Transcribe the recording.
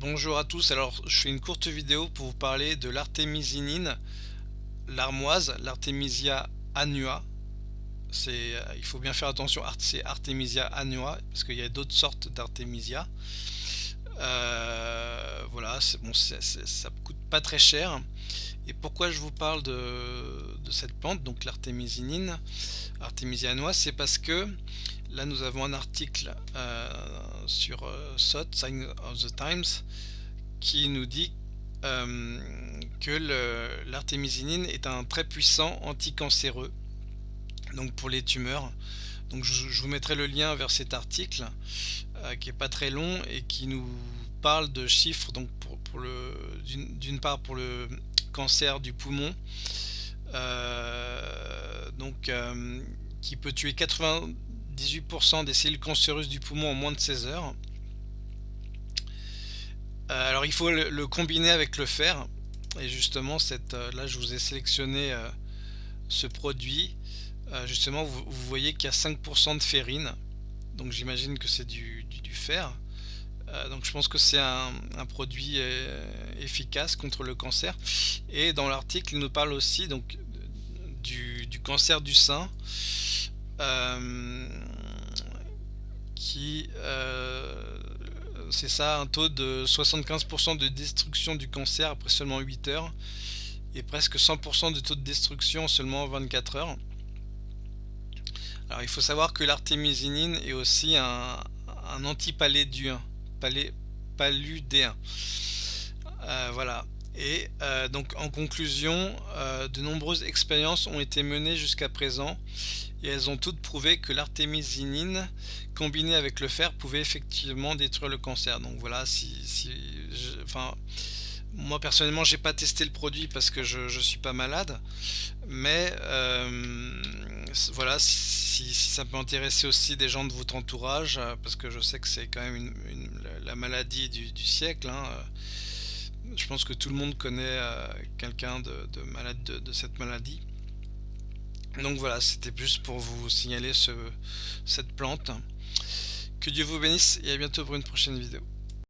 Bonjour à tous, alors je fais une courte vidéo pour vous parler de l'artémisinine, l'armoise, l'artémisia annua. Euh, il faut bien faire attention, c'est artémisia annua parce qu'il y a d'autres sortes d'artémisia. Euh, voilà, bon, ça coûte pas très cher. Et pourquoi je vous parle de, cette plante, donc l'artémisinine, artémisia annua, c'est parce que là nous avons un article euh, sur euh, SOT, Sign of the Times, qui nous dit euh, que l'artémisinine est un très puissant anticancéreux donc pour les tumeurs. Donc je, vous mettrai le lien vers cet article qui est pas très long et qui nous parle de chiffres donc pour, pour le d'une part pour le cancer du poumon donc qui peut tuer 80 18% des cellules cancéreuses du poumon en moins de 16 heures. Euh, alors il faut le, combiner avec le fer. Et justement, cette, euh, là je vous ai sélectionné euh, ce produit. justement, vous, voyez qu'il y a 5% de ferrine. Donc j'imagine que c'est du, fer. Donc je pense que c'est un, produit efficace contre le cancer. Et dans l'article, il nous parle aussi donc, du, cancer du sein. Euh, qui euh, c'est ça un taux de 75% de destruction du cancer après seulement 8 heures et presque 100% de taux de destruction en seulement 24 heures alors il faut savoir que l'artémisinine est aussi un, un paludéen euh, voilà et donc en conclusion de nombreuses expériences ont été menées jusqu'à présent et elles ont toutes prouvé que l'artémisinine combinée avec le fer pouvait effectivement détruire le cancer. Donc voilà, si, enfin, moi personnellement j'ai pas testé le produit parce que je, je suis pas malade, mais euh, voilà, si, ça peut intéresser aussi des gens de votre entourage, euh, parce que je sais que c'est quand même la maladie du, siècle. Hein, euh, je pense que tout le monde connaît quelqu'un de, malade de cette maladie. Donc voilà, c'était plus pour vous signaler ce, cette plante. Que Dieu vous bénisse et à bientôt pour une prochaine vidéo.